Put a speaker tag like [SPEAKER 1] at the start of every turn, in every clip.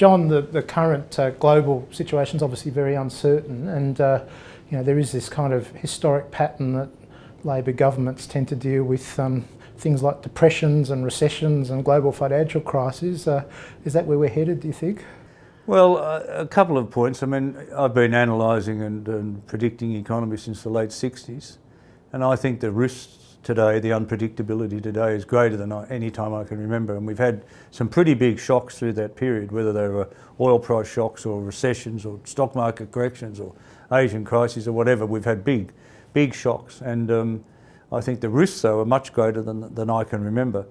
[SPEAKER 1] John, the, the current uh, global situation is obviously very uncertain and uh, you know, there is this kind of historic pattern that Labor governments tend to deal with um, things like depressions and recessions and global financial crises. Uh, is that where we're headed, do you think?
[SPEAKER 2] Well, uh, a couple of points. I mean, I've been analysing and, and, predicting economy since the late 60s, and I think the risks today, the unpredictability today is greater than any time I can remember. And we've had some pretty big shocks through that period, whether they were oil price shocks or recessions or stock market corrections or Asian crises or whatever. We've had big, big shocks. And um, I think the risks, though, are much greater than, than I can remember.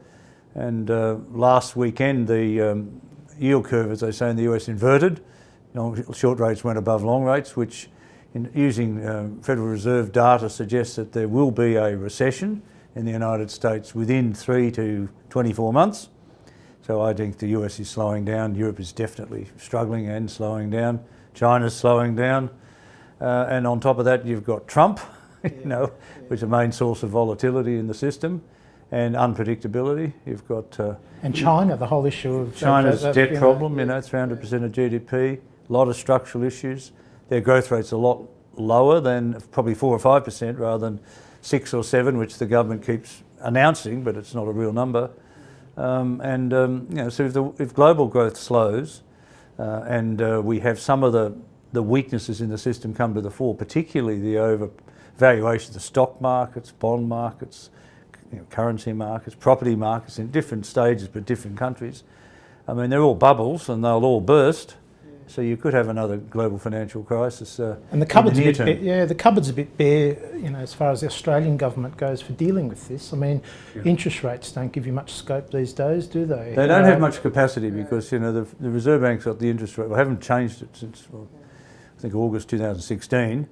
[SPEAKER 2] And uh, last weekend, the um, yield curve, as they say in the US, inverted. Short rates went above long rates, which in, using um, Federal Reserve data suggests that there will be a recession in the United States within three to 24 months. So I think the US is slowing down, Europe is definitely struggling and slowing down, China's slowing down. Uh, and on top of that, you've got Trump, you know, yeah. which is a main source of volatility in the system and unpredictability. You've got... Uh,
[SPEAKER 1] and China, the whole issue of...
[SPEAKER 2] China's debt you know, problem, you know, 300% of GDP, a lot of structural issues. Their growth rate's a lot lower than probably 4 or 5% rather than 6 or 7, which the government keeps announcing, but it's not a real number. Um, and, um, you know, so if, the, if global growth slows uh, and uh, we have some of the, the weaknesses in the system come to the fore, particularly the overvaluation of the stock markets, bond markets, you know, currency markets, property markets in different stages but different countries. I mean, they're all bubbles and they'll all burst. So you could have another global financial crisis. Uh,
[SPEAKER 1] and the cupboard's the a bit, bare, yeah, the cupboard's a bit bare, you know, as far as the Australian government goes for dealing with this. I mean, yeah. interest rates don't give you much scope these days, do they?
[SPEAKER 2] They don't have much capacity because you know the, the Reserve Bank's got the interest rate. Well, haven't changed it since well, I think August 2016.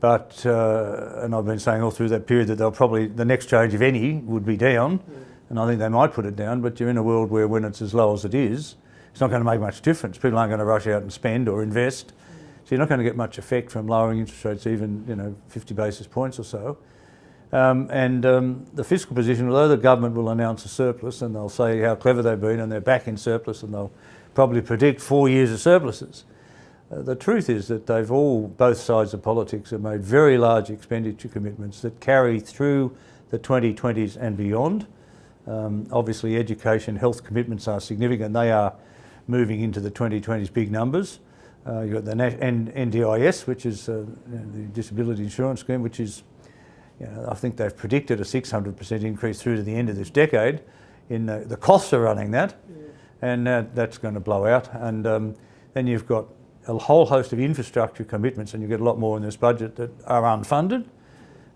[SPEAKER 2] But, uh, and I've been saying all through that period that they'll probably, the next change, if any, would be down. Yeah. And I think they might put it down, but you're in a world where when it's as low as it is, it's not going to make much difference. People aren't going to rush out and spend or invest. So you're not going to get much effect from lowering interest rates, even, you know, 50 basis points or so. Um, and um, the fiscal position, although the government will announce a surplus and they'll say how clever they've been and they're back in surplus and they'll probably predict four years of surpluses. Uh, the truth is that they've all, both sides of politics have made very large expenditure commitments that carry through the 2020s and beyond. Um, obviously education, health commitments are significant. They are moving into the 2020s big numbers. Uh, you've got the NDIS, which is uh, the Disability Insurance Scheme, which is, you know, I think they've predicted a 600% increase through to the end of this decade. In the, the costs are running that, yeah. and uh, that's going to blow out. And um, then you've got a whole host of infrastructure commitments, and you get a lot more in this budget that are unfunded.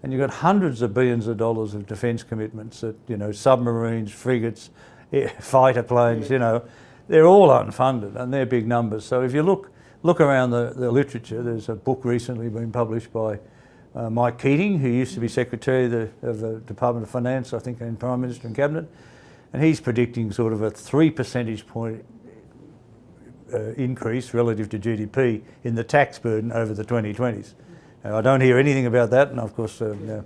[SPEAKER 2] And you've got hundreds of billions of dollars of defence commitments that, you know, submarines, frigates, fighter planes, you know, they're all unfunded and they're big numbers. So if you look, look around the, the literature, there's a book recently been published by uh, Mike Keating, who used to be Secretary of the, of the Department of Finance, I think, and Prime Minister and Cabinet, and he's predicting sort of a three percentage point uh, increase relative to GDP in the tax burden over the 2020s. Now, I don't hear anything about that, and of course, yeah,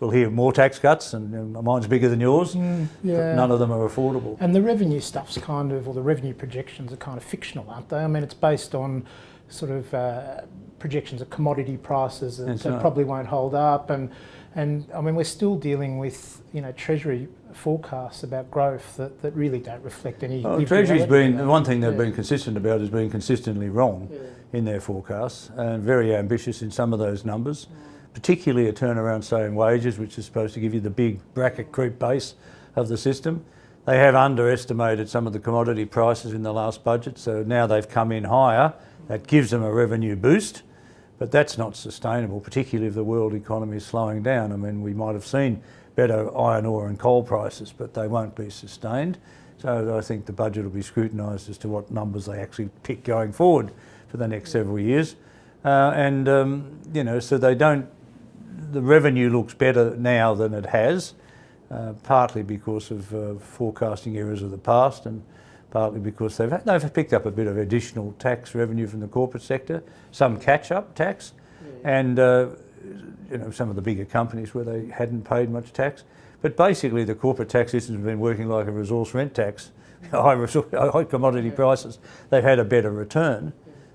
[SPEAKER 2] we'll hear more tax cuts, and mine's bigger than yours. Mm, yeah. none of them are affordable.
[SPEAKER 1] And the revenue stuff's kind of, or the revenue projections are kind of fictional, aren't they? I mean, it's based on sort of uh, projections of commodity prices that, that probably won't hold up, and and I mean, we're still dealing with you know Treasury forecasts about growth that, that really don't reflect any.
[SPEAKER 2] Well, Treasury's been the one thing they've yeah. been consistent about is being consistently wrong yeah. in their forecasts and very ambitious in some of those numbers. Mm. Particularly a turnaround, say, in wages, which is supposed to give you the big bracket creep base of the system. They have underestimated some of the commodity prices in the last budget, so now they've come in higher. That gives them a revenue boost, but that's not sustainable, particularly if the world economy is slowing down. I mean, we might have seen better iron ore and coal prices, but they won't be sustained. So I think the budget will be scrutinised as to what numbers they actually pick going forward for the next several years. Uh, and, um, you know, so they don't, the revenue looks better now than it has, uh, partly because of uh, forecasting errors of the past and partly because they've, they've picked up a bit of additional tax revenue from the corporate sector, some catch-up tax, yeah. and uh, you know, some of the bigger companies where they hadn't paid much tax. But basically the corporate tax system has been working like a resource rent tax high, high commodity prices, they've had a better return.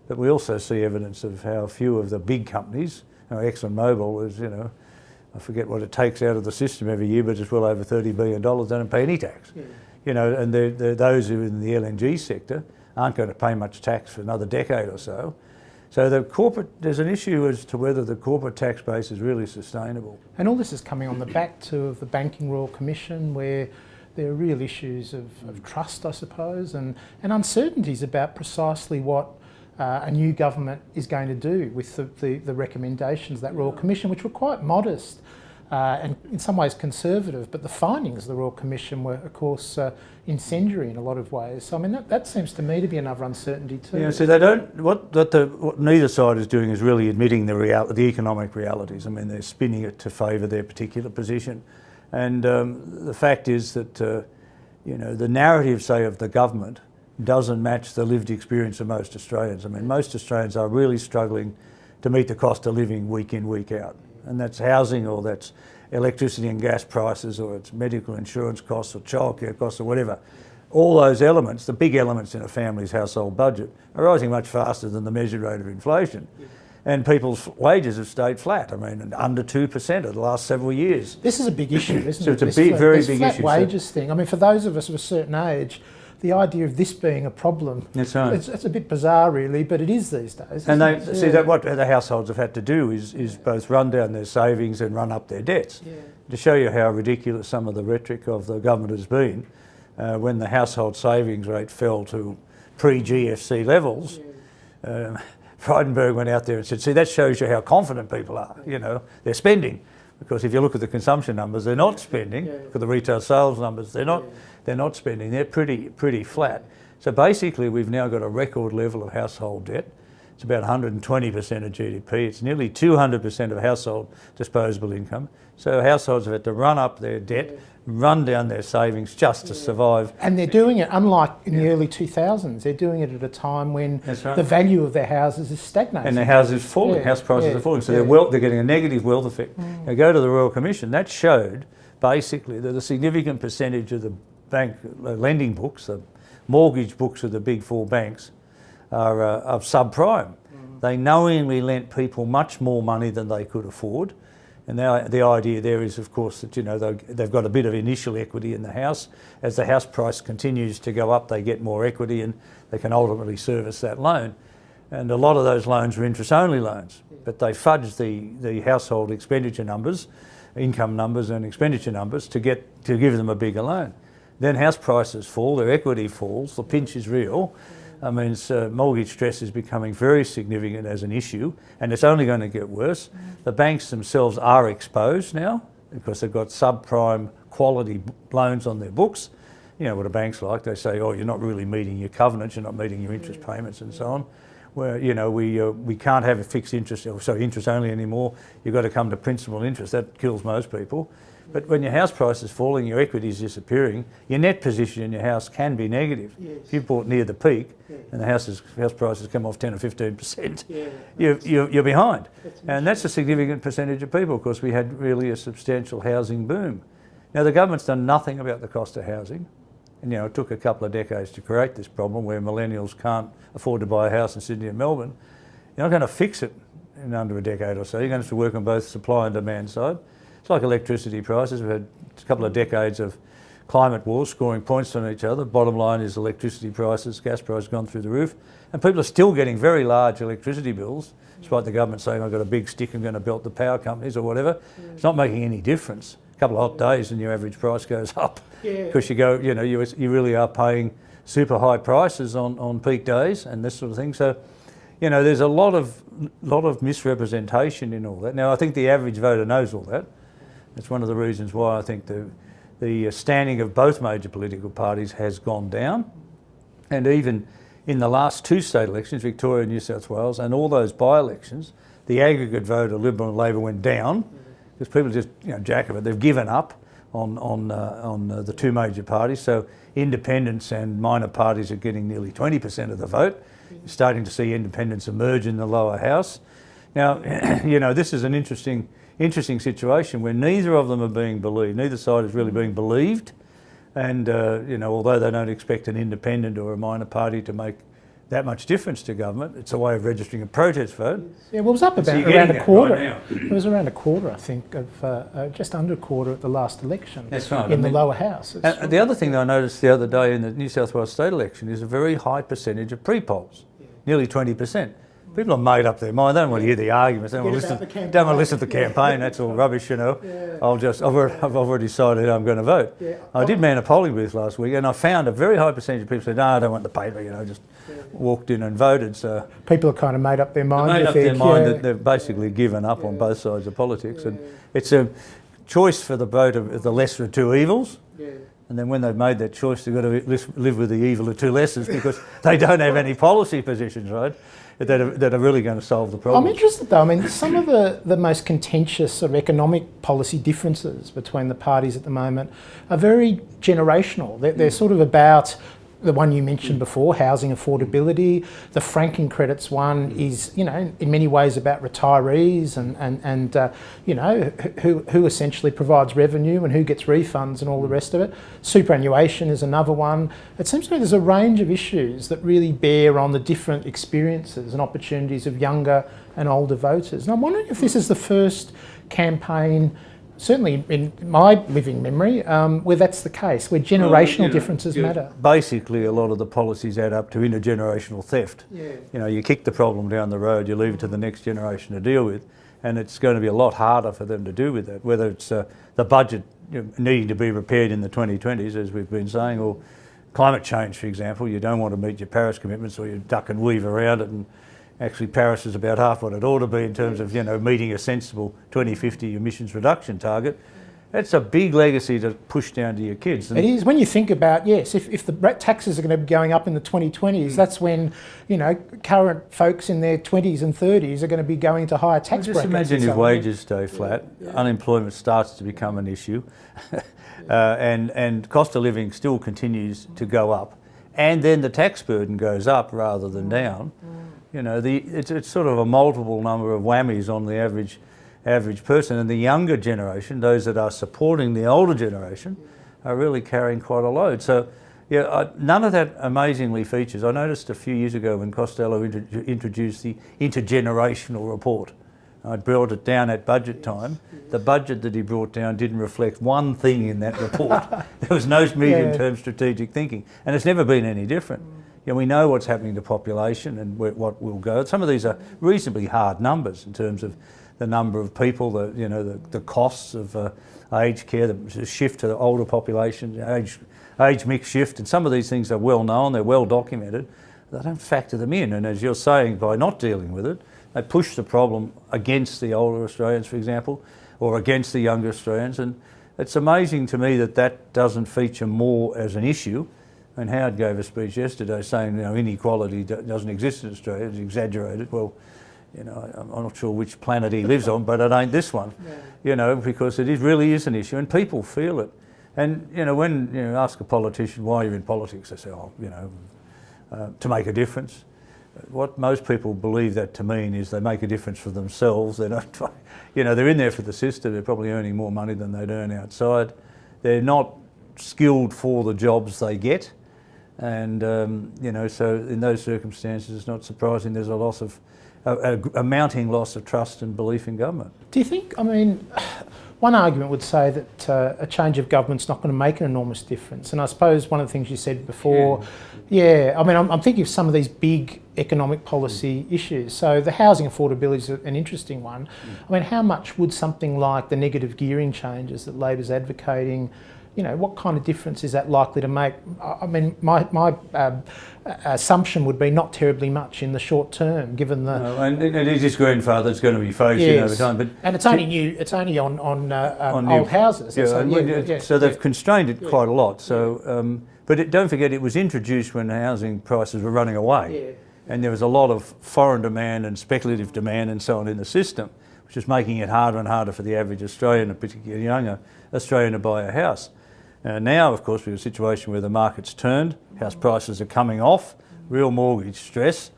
[SPEAKER 2] But we also see evidence of how few of the big companies, know, ExxonMobil is, you know, I forget what it takes out of the system every year, but it's well over $30 billion, They don't pay any tax. Yeah. You know, and they're, they're those who are in the LNG sector aren't going to pay much tax for another decade or so. So the corporate, there's an issue as to whether the corporate tax base is really sustainable.
[SPEAKER 1] And all this is coming on the back to of the Banking Royal Commission where there are real issues of, of trust, I suppose, and, and uncertainties about precisely what uh, a new government is going to do with the, the, the recommendations of that Royal Commission, which were quite modest uh, and in some ways conservative, but the findings of the Royal Commission were, of course, uh, incendiary in a lot of ways. So, I mean, that, that seems to me to be another uncertainty too.
[SPEAKER 2] Yeah, so they don't, what, what, the, what neither side is doing is really admitting the, real, the economic realities. I mean, they're spinning it to favour their particular position. And um, the fact is that, uh, you know, the narrative, say, of the government doesn't match the lived experience of most Australians. I mean, most Australians are really struggling to meet the cost of living week in, week out. And that's housing or that's electricity and gas prices or it's medical insurance costs or childcare costs or whatever. All those elements, the big elements in a family's household budget, are rising much faster than the measured rate of inflation. And people's wages have stayed flat. I mean, under 2% over the last several years.
[SPEAKER 1] This is a big issue, isn't
[SPEAKER 2] so
[SPEAKER 1] it?
[SPEAKER 2] it's a big, very big
[SPEAKER 1] flat
[SPEAKER 2] issue.
[SPEAKER 1] wages thing. I mean, for those of us of a certain age, the idea of this being a problem,
[SPEAKER 2] That's right.
[SPEAKER 1] it's, it's a bit bizarre really, but it is these days.
[SPEAKER 2] And they
[SPEAKER 1] it?
[SPEAKER 2] see
[SPEAKER 1] Yeah.
[SPEAKER 2] that what the households have had to do is, is both run down their savings and run up their debts.
[SPEAKER 1] Yeah.
[SPEAKER 2] To show you how ridiculous some of the rhetoric of the government has been, uh, when the household savings rate fell to pre-GFC levels, um, Frydenberg went out there and said, see, that shows you how confident people are, you know, they're spending. Because if you look at the consumption numbers, they're not spending.
[SPEAKER 1] Yeah.
[SPEAKER 2] Look at the retail sales numbers, they're not, they're not spending. They're pretty, pretty flat. So basically, we've now got a record level of household debt. It's about 120% of GDP. It's nearly 200% of household disposable income. So households have had to run up their debt, run down their savings just to survive.
[SPEAKER 1] And they're doing it, unlike in the early 2000s, they're doing it at a time when
[SPEAKER 2] right.
[SPEAKER 1] the value of their houses is stagnating.
[SPEAKER 2] And the houses falling,
[SPEAKER 1] Yeah,
[SPEAKER 2] house prices
[SPEAKER 1] yeah,
[SPEAKER 2] are falling. So
[SPEAKER 1] yeah.
[SPEAKER 2] they're, wealth, they're getting a negative wealth effect. Now go to the Royal Commission, that showed basically that a significant percentage of the bank uh, lending books, the mortgage books of the big four banks, are uh, of subprime. They knowingly lent people much more money than they could afford. And the, the idea there is, of course, that you know they- they've got a bit of initial equity in the house. As the house price continues to go up, they get more equity, and they can ultimately service that loan. And a lot of those loans were interest-only loans, but they fudged the, the household expenditure numbers, income numbers and expenditure numbers to get to give them a bigger loan. Then house prices fall, their equity falls, the pinch is real. I mean, it's, uh, mortgage stress is becoming very significant as an issue, and it's only going to get worse. The banks themselves are exposed now because they've got subprime quality loans on their books. You know what a bank's like. They say, "Oh, you're not really meeting your covenants. You're not meeting your interest payments, and so on." Where you know we uh, we can't have a fixed interest, or sorry, interest only anymore. You've got to come to principal interest. That kills most people. But when your house price is falling, your equity is disappearing, your net position in your house can be negative.
[SPEAKER 1] Yes.
[SPEAKER 2] If you bought near the peak
[SPEAKER 1] Yeah.
[SPEAKER 2] and the houses, house prices come off 10 or 15%,
[SPEAKER 1] Yeah.
[SPEAKER 2] you, you, you're behind.
[SPEAKER 1] That's
[SPEAKER 2] And that's a significant percentage of people because we had really a substantial housing boom. Now, the government's done nothing about the cost of housing. And, you know, it took a couple of decades to create this problem where millennials can't afford to buy a house in Sydney and Melbourne. You're not going to fix it in under a decade or so. You're going to have to work on both supply and demand side. It's like electricity prices. We've had a couple of decades of climate wars scoring points on each other. Bottom line is electricity prices, gas prices gone through the roof. And people are still getting very large electricity bills, despite the government saying, I've got a big stick, I'm going to belt the power companies or whatever. Mm. It's not making any difference. A couple of hot days and your average price goes up.
[SPEAKER 1] Yeah.
[SPEAKER 2] Because you go, you know, you, you really are paying super high prices on, on peak days and this sort of thing. So, you know, there's a lot of, lot of misrepresentation in all that. Now, I think the average voter knows all that. It's one of the reasons why I think the, the standing of both major political parties has gone down. And even in the last two state elections, Victoria and New South Wales, and all those by-elections, the aggregate vote of Liberal and Labor went down because people just, you know, jack of it. They've given up on, on, uh, on uh, the two major parties. So independents and minor parties are getting nearly 20% of the vote. You're starting to see independents emerge in the lower house. Now, you know, this is an interesting, interesting situation where neither of them are being believed. Neither side is really being believed And, uh, you know, although they don't expect an independent or a minor party to make that much difference to government, it's a way of registering a protest vote.
[SPEAKER 1] Yeah, well, it was up about
[SPEAKER 2] you're
[SPEAKER 1] around a quarter.
[SPEAKER 2] right
[SPEAKER 1] it was around a quarter, I think, of uh, uh, just under a quarter at the last election.
[SPEAKER 2] That's right,
[SPEAKER 1] In
[SPEAKER 2] I
[SPEAKER 1] the lower house.
[SPEAKER 2] And the other thing that I noticed the other day in the New South Wales state election is a very high percentage of pre-polls, nearly 20%. People have made up their mind. They don't want to hear the arguments. They don't want to listen, don't want to listen to the campaign. That's all rubbish, you know.
[SPEAKER 1] Yeah.
[SPEAKER 2] I'll just, I've already, I've already decided I'm going to vote.
[SPEAKER 1] Yeah.
[SPEAKER 2] I did man a polling booth last week and I found a very high percentage of people said, no, I don't want the paper, you know, just walked in and voted. So
[SPEAKER 1] People have kind of made up their mind.
[SPEAKER 2] made
[SPEAKER 1] you
[SPEAKER 2] up their mind
[SPEAKER 1] yeah.
[SPEAKER 2] that they've basically given up on both sides of politics. And it's a choice for the vote of the lesser of two evils. And then when they've made that choice, they've got to live with the evil of two lessons because they don't have any policy positions, right, that are, that are really going to solve the problem.
[SPEAKER 1] I'm interested though. I mean, some of the, the most contentious sort of economic policy differences between the parties at the moment are very generational. They're, they're sort of about the one you mentioned mm. before, housing affordability. Mm. The franking credits one is, you know, in many ways about retirees and, and, and uh, you know, who, who essentially provides revenue and who gets refunds and all the rest of it. Superannuation is another one. It seems to me there's a range of issues that really bear on the different experiences and opportunities of younger and older voters. And I'm wondering if this mm. is the first campaign, certainly in my living memory, um, where that's the case, where generational
[SPEAKER 2] Well, you know,
[SPEAKER 1] differences
[SPEAKER 2] you-
[SPEAKER 1] matter.
[SPEAKER 2] Basically, a lot of the policies add up to intergenerational theft.
[SPEAKER 1] Yeah.
[SPEAKER 2] You know, you kick the problem down the road, you leave it to the next generation to deal with, and it's going to be a lot harder for them to do with that. Whether it's uh, the budget you know, needing to be repaired in the 2020s, as we've been saying, or climate change, for example. You don't want to meet your Paris commitments, or you duck and weave around it. And actually, Paris is about half what it ought to be in terms of you know meeting a sensible 2050 emissions reduction target. That's a big legacy to push down to your kids. And
[SPEAKER 1] It is when you think about yes, if, if the taxes are going to be going up in the 2020s,
[SPEAKER 2] Hmm.
[SPEAKER 1] that's when you know current folks in their 20s and 30s are going to be going to higher tax
[SPEAKER 2] Just
[SPEAKER 1] brackets.
[SPEAKER 2] imagine if wages stay flat, unemployment starts to become an issue, uh, and, and cost of living still continues to go up, and then the tax burden goes up rather than mm. down. Mm. You know, the, it's, it's sort of a multiple number of whammies on the average, average person, and the younger generation, those that are supporting the older generation, mm. are really carrying quite a load. So, yeah, I, none of that amazingly features. I noticed a few years ago when Costello intro- introduced the intergenerational report. I brought it down at budget time. The budget that he brought down didn't reflect one thing in that report. there was no medium-term strategic thinking, and it's never been any different. You know, we know what's happening to population and where, what will go. Some of these are reasonably hard numbers in terms of the number of people, the you know the, the costs of uh, aged care, the shift to the older population, age age mix shift, and some of these things are well known, they're well documented. They don't factor them in, and as you're saying, by not dealing with it, they push the problem against the older Australians, for example, or against the younger Australians. And it's amazing to me that that doesn't feature more as an issue. And Howard gave a speech yesterday saying, you know, inequality doesn't exist in Australia, it's exaggerated. Well, you know, I'm not sure which planet he lives on, but it ain't this one, you know, because it is, really is an issue and people feel it. And, you know, when you know, ask a politician why you're in politics, they say, oh, you know, uh, to make a difference. What most people believe that to mean is they make a difference for themselves. They don't, try, you know, they're in there for the system. They're probably earning more money than they'd earn outside. They're not skilled for the jobs they get, and um, you know, so in those circumstances, it's not surprising there's a loss of a, a, a mounting loss of trust and belief in government.
[SPEAKER 1] Do you think? I mean, one argument would say that uh, a change of government's not going to make an enormous difference. And I suppose one of the things you said before, yeah, I mean, I'm, I'm thinking of some of these big economic policy issues. So the housing affordability is an interesting one. I mean, how much would something like the negative gearing changes that Labor's advocating? You know, what kind of difference is that likely to make? I I mean, my, my um, assumption would be not terribly much in the short term, given the
[SPEAKER 2] Uh, and it is his grandfather that's going to be phased in over time. But
[SPEAKER 1] and it's only new. It's only on on, uh, um,
[SPEAKER 2] on
[SPEAKER 1] old
[SPEAKER 2] new-
[SPEAKER 1] houses.
[SPEAKER 2] Yeah,
[SPEAKER 1] so, yeah,
[SPEAKER 2] so they've
[SPEAKER 1] yeah.
[SPEAKER 2] constrained it quite a lot. So, um, but it, don't forget, it was introduced when housing prices were running away, and there was a lot of foreign demand and speculative demand and so on in the system, which is making it harder and harder for the average Australian, and particularly younger Australian, to buy a house. Uh, now, of course, we have a situation where the market's turned, house prices are coming off, real mortgage stress,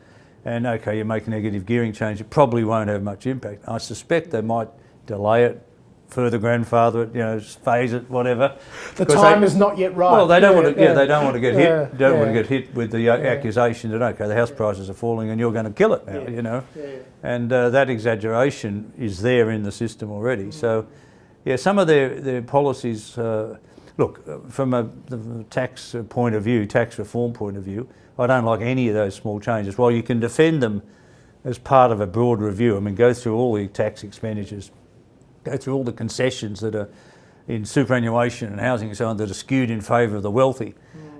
[SPEAKER 2] and okay, you make a negative gearing change, it probably won't have much impact. I suspect they might delay it further grandfather it, you know, phase it, whatever.
[SPEAKER 1] The time
[SPEAKER 2] they-
[SPEAKER 1] is not yet right.
[SPEAKER 2] Well, they don't
[SPEAKER 1] Yeah,
[SPEAKER 2] want to. Yeah, they don't want to get
[SPEAKER 1] Yeah,
[SPEAKER 2] hit. Don't want to get hit with the uh, accusation that okay, the house prices are falling and you're going to kill it now.
[SPEAKER 1] Yeah.
[SPEAKER 2] You know,
[SPEAKER 1] Yeah.
[SPEAKER 2] and uh, that exaggeration is there in the system already. So, yeah, some of their their policies. Uh, look, uh, from a the tax uh, point of view, tax reform point of view, I don't like any of those small changes. While you can defend them as part of a broad review, I mean, go through all the tax expenditures, go through all the concessions that are in superannuation and housing and so on that are skewed in favour of the wealthy,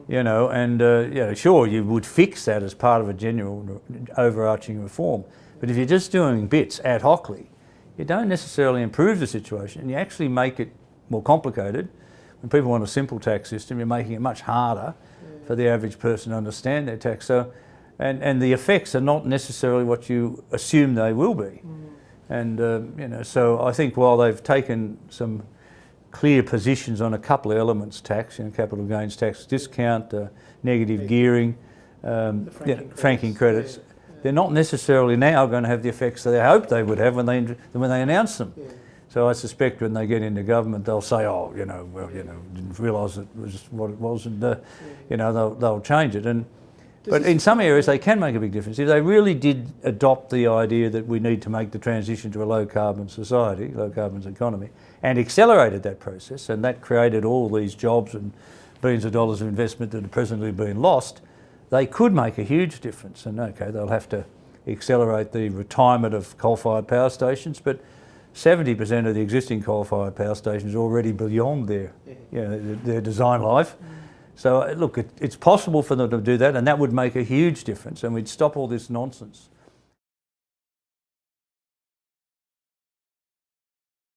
[SPEAKER 2] you know, and uh, you know, sure, you would fix that as part of a general overarching reform. But if you're just doing bits ad hocly, you don't necessarily improve the situation and you actually make it more complicated. When people want a simple tax system, you're making it much harder for the average person to understand their tax. So, and, and the effects are not necessarily what you assume they will be. And um, you know, so I think while they've taken some clear positions on a couple of elements, tax, you know, capital gains tax discount, uh, negative gearing, um,
[SPEAKER 1] The
[SPEAKER 2] you know,
[SPEAKER 1] franking
[SPEAKER 2] franking
[SPEAKER 1] credits,
[SPEAKER 2] credits, they're not necessarily now going to have the effects that they hoped they would have when they when they announce them. So I suspect when they get into government, they'll say, "Oh, you know, well, you know, didn't realise it was what it was," and uh, you know, they'll they'll change it. And but in some areas, they can make a big difference if they really did adopt the idea that we need to make the transition to a low carbon society, low carbon economy, and accelerated that process, and that created all these jobs and billions of dollars of investment that are presently being lost. They could make a huge difference, and okay, they'll have to accelerate the retirement of coal-fired power stations, but 70% of the existing coal-fired power stations are already beyond their, you know, their, design life. So uh, look, it, it's possible for them to do that, and that would make a huge difference, and we'd stop all this nonsense